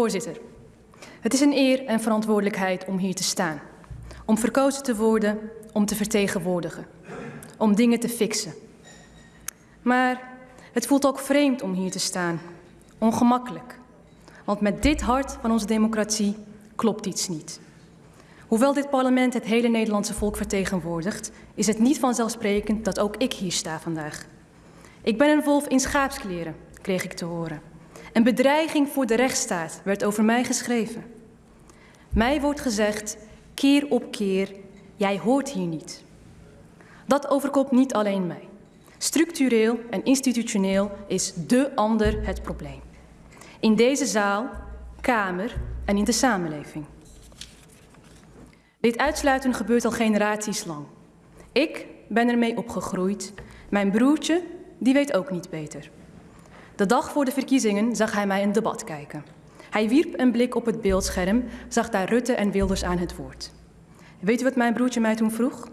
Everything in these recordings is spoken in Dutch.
Voorzitter, het is een eer en verantwoordelijkheid om hier te staan. Om verkozen te worden, om te vertegenwoordigen. Om dingen te fixen. Maar het voelt ook vreemd om hier te staan. Ongemakkelijk. Want met dit hart van onze democratie klopt iets niet. Hoewel dit parlement het hele Nederlandse volk vertegenwoordigt, is het niet vanzelfsprekend dat ook ik hier sta vandaag. Ik ben een wolf in schaapskleren, kreeg ik te horen. Een bedreiging voor de rechtsstaat werd over mij geschreven. Mij wordt gezegd, keer op keer, jij hoort hier niet. Dat overkomt niet alleen mij. Structureel en institutioneel is de ander het probleem. In deze zaal, kamer en in de samenleving. Dit uitsluiten gebeurt al generaties lang. Ik ben ermee opgegroeid. Mijn broertje, die weet ook niet beter. De dag voor de verkiezingen zag hij mij een debat kijken. Hij wierp een blik op het beeldscherm, zag daar Rutte en Wilders aan het woord. Weet u wat mijn broertje mij toen vroeg?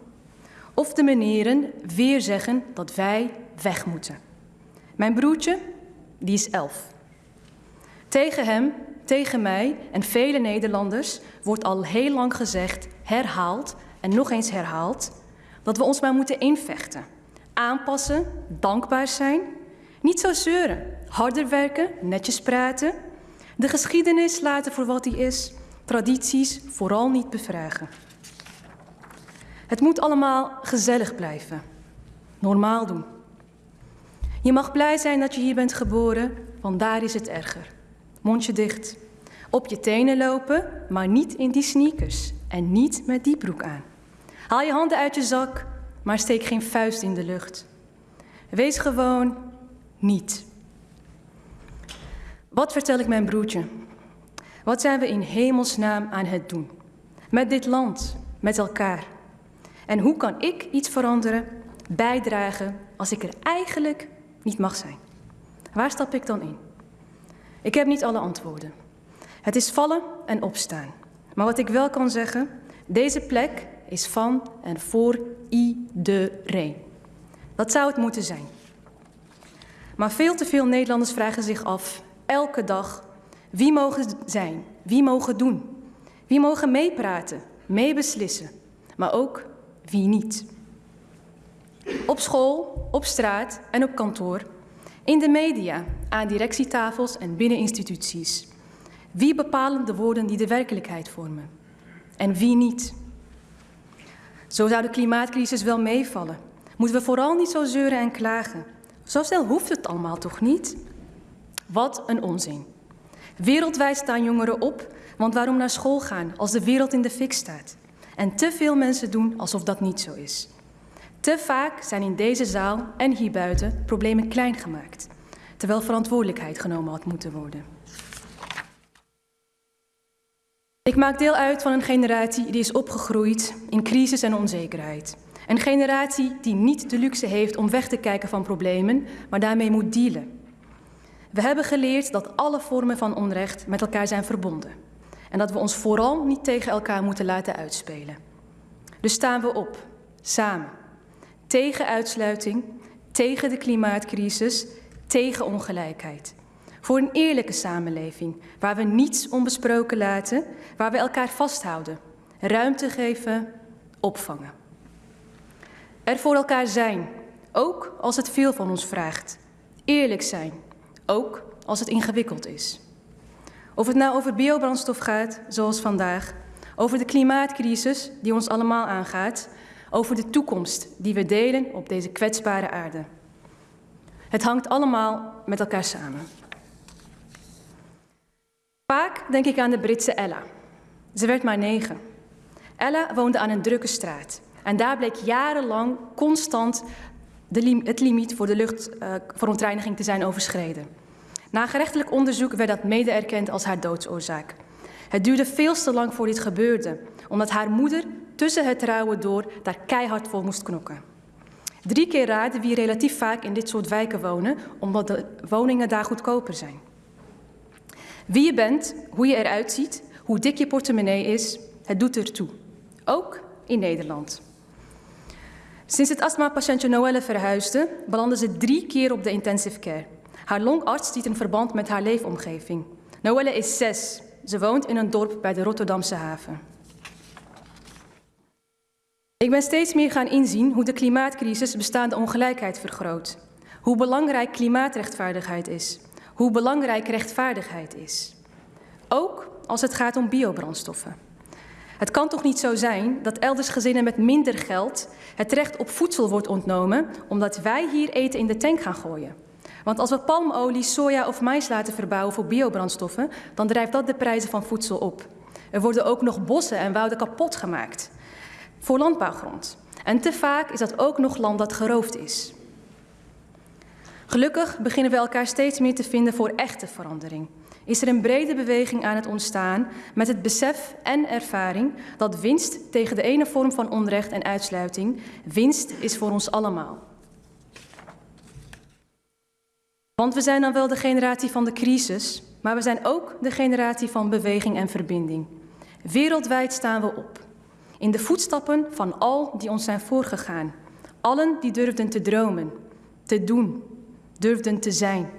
Of de meneren weer zeggen dat wij weg moeten. Mijn broertje, die is elf. Tegen hem, tegen mij en vele Nederlanders wordt al heel lang gezegd, herhaald en nog eens herhaald, dat we ons maar moeten invechten. Aanpassen, dankbaar zijn, niet zo zeuren, harder werken, netjes praten, de geschiedenis laten voor wat die is, tradities vooral niet bevragen. Het moet allemaal gezellig blijven, normaal doen. Je mag blij zijn dat je hier bent geboren, want daar is het erger. Mondje dicht. Op je tenen lopen, maar niet in die sneakers en niet met die broek aan. Haal je handen uit je zak, maar steek geen vuist in de lucht. Wees gewoon niet. Wat vertel ik mijn broertje? Wat zijn we in hemelsnaam aan het doen? Met dit land, met elkaar. En hoe kan ik iets veranderen, bijdragen, als ik er eigenlijk niet mag zijn? Waar stap ik dan in? Ik heb niet alle antwoorden. Het is vallen en opstaan. Maar wat ik wel kan zeggen, deze plek is van en voor iedereen. Dat zou het moeten zijn. Maar veel te veel Nederlanders vragen zich af, elke dag, wie mogen zijn, wie mogen doen, wie mogen meepraten, meebeslissen, maar ook wie niet. Op school, op straat en op kantoor, in de media, aan directietafels en binnen instituties. Wie bepalen de woorden die de werkelijkheid vormen en wie niet? Zo zou de klimaatcrisis wel meevallen. Moeten we vooral niet zo zeuren en klagen. Zo snel hoeft het allemaal toch niet? Wat een onzin. Wereldwijd staan jongeren op, want waarom naar school gaan als de wereld in de fik staat? En te veel mensen doen alsof dat niet zo is. Te vaak zijn in deze zaal en hierbuiten problemen klein gemaakt, terwijl verantwoordelijkheid genomen had moeten worden. Ik maak deel uit van een generatie die is opgegroeid in crisis en onzekerheid. Een generatie die niet de luxe heeft om weg te kijken van problemen, maar daarmee moet dealen. We hebben geleerd dat alle vormen van onrecht met elkaar zijn verbonden. En dat we ons vooral niet tegen elkaar moeten laten uitspelen. Dus staan we op, samen. Tegen uitsluiting, tegen de klimaatcrisis, tegen ongelijkheid. Voor een eerlijke samenleving, waar we niets onbesproken laten, waar we elkaar vasthouden, ruimte geven, opvangen. Er voor elkaar zijn, ook als het veel van ons vraagt. Eerlijk zijn, ook als het ingewikkeld is. Of het nou over biobrandstof gaat, zoals vandaag, over de klimaatcrisis die ons allemaal aangaat, over de toekomst die we delen op deze kwetsbare aarde. Het hangt allemaal met elkaar samen. Vaak denk ik aan de Britse Ella. Ze werd maar negen. Ella woonde aan een drukke straat. En daar bleek jarenlang constant de het limiet voor de luchtverontreiniging uh, te zijn overschreden. Na gerechtelijk onderzoek werd dat mede erkend als haar doodsoorzaak. Het duurde veel te lang voor dit gebeurde, omdat haar moeder tussen het trouwen door daar keihard voor moest knokken. Drie keer raden wie relatief vaak in dit soort wijken wonen, omdat de woningen daar goedkoper zijn. Wie je bent, hoe je eruit ziet, hoe dik je portemonnee is, het doet ertoe. Ook in Nederland. Sinds het astmapatiëntje Noelle verhuisde, belandde ze drie keer op de intensive care. Haar longarts ziet een verband met haar leefomgeving. Noelle is zes. Ze woont in een dorp bij de Rotterdamse haven. Ik ben steeds meer gaan inzien hoe de klimaatcrisis bestaande ongelijkheid vergroot. Hoe belangrijk klimaatrechtvaardigheid is. Hoe belangrijk rechtvaardigheid is. Ook als het gaat om biobrandstoffen. Het kan toch niet zo zijn dat elders gezinnen met minder geld het recht op voedsel wordt ontnomen omdat wij hier eten in de tank gaan gooien. Want als we palmolie, soja of mais laten verbouwen voor biobrandstoffen, dan drijft dat de prijzen van voedsel op. Er worden ook nog bossen en wouden kapot gemaakt voor landbouwgrond. En te vaak is dat ook nog land dat geroofd is. Gelukkig beginnen we elkaar steeds meer te vinden voor echte verandering. Is er een brede beweging aan het ontstaan met het besef en ervaring dat winst tegen de ene vorm van onrecht en uitsluiting winst is voor ons allemaal. Want we zijn dan wel de generatie van de crisis, maar we zijn ook de generatie van beweging en verbinding. Wereldwijd staan we op. In de voetstappen van al die ons zijn voorgegaan. Allen die durfden te dromen, te doen, durfden te zijn.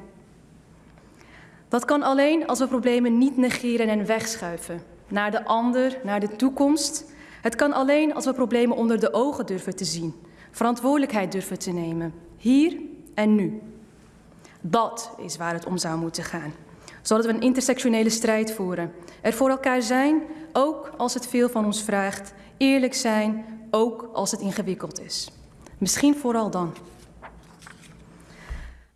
Dat kan alleen als we problemen niet negeren en wegschuiven. Naar de ander, naar de toekomst. Het kan alleen als we problemen onder de ogen durven te zien. Verantwoordelijkheid durven te nemen. Hier en nu. Dat is waar het om zou moeten gaan. Zodat we een intersectionele strijd voeren. Er voor elkaar zijn, ook als het veel van ons vraagt. Eerlijk zijn, ook als het ingewikkeld is. Misschien vooral dan.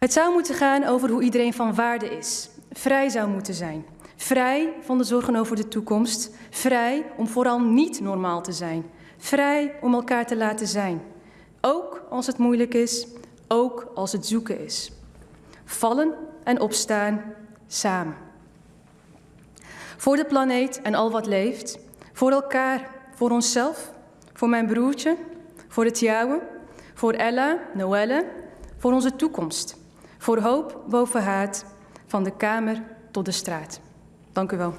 Het zou moeten gaan over hoe iedereen van waarde is, vrij zou moeten zijn. Vrij van de zorgen over de toekomst, vrij om vooral niet normaal te zijn, vrij om elkaar te laten zijn. Ook als het moeilijk is, ook als het zoeken is. Vallen en opstaan samen. Voor de planeet en al wat leeft, voor elkaar, voor onszelf, voor mijn broertje, voor het jouwe, voor Ella, Noelle, voor onze toekomst. Voor hoop boven haat, van de kamer tot de straat. Dank u wel.